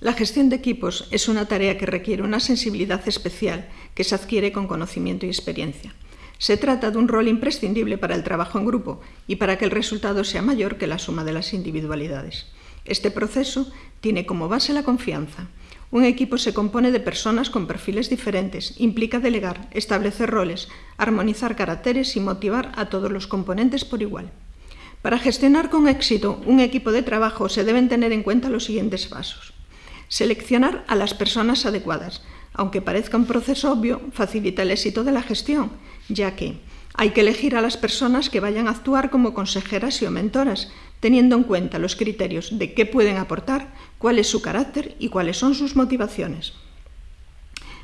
La gestión de equipos es una tarea que requiere una sensibilidad especial que se adquiere con conocimiento y experiencia. Se trata de un rol imprescindible para el trabajo en grupo y para que el resultado sea mayor que la suma de las individualidades. Este proceso tiene como base la confianza. Un equipo se compone de personas con perfiles diferentes, implica delegar, establecer roles, armonizar caracteres y motivar a todos los componentes por igual. Para gestionar con éxito un equipo de trabajo se deben tener en cuenta los siguientes pasos. Seleccionar a las personas adecuadas. Aunque parezca un proceso obvio, facilita el éxito de la gestión, ya que hay que elegir a las personas que vayan a actuar como consejeras y o mentoras, teniendo en cuenta los criterios de qué pueden aportar, cuál es su carácter y cuáles son sus motivaciones.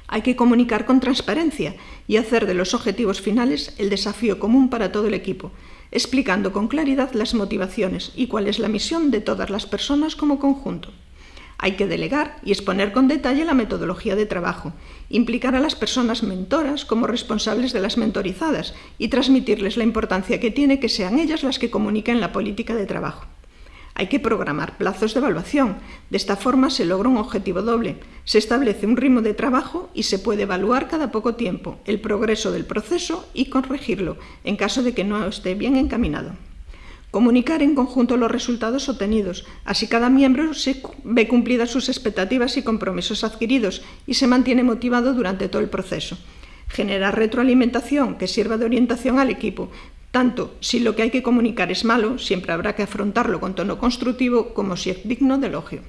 Hay que comunicar con transparencia y hacer de los objetivos finales el desafío común para todo el equipo, explicando con claridad las motivaciones y cuál es la misión de todas las personas como conjunto. Hay que delegar y exponer con detalle la metodología de trabajo, implicar a las personas mentoras como responsables de las mentorizadas y transmitirles la importancia que tiene que sean ellas las que comuniquen la política de trabajo. Hay que programar plazos de evaluación. De esta forma se logra un objetivo doble. Se establece un ritmo de trabajo y se puede evaluar cada poco tiempo el progreso del proceso y corregirlo en caso de que no esté bien encaminado. Comunicar en conjunto los resultados obtenidos, así cada miembro se ve cumplidas sus expectativas y compromisos adquiridos y se mantiene motivado durante todo el proceso. Generar retroalimentación que sirva de orientación al equipo, tanto si lo que hay que comunicar es malo, siempre habrá que afrontarlo con tono constructivo, como si es digno de elogio.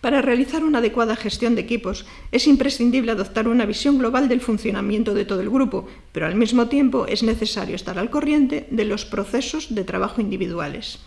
Para realizar una adecuada gestión de equipos es imprescindible adoptar una visión global del funcionamiento de todo el grupo, pero al mismo tiempo es necesario estar al corriente de los procesos de trabajo individuales.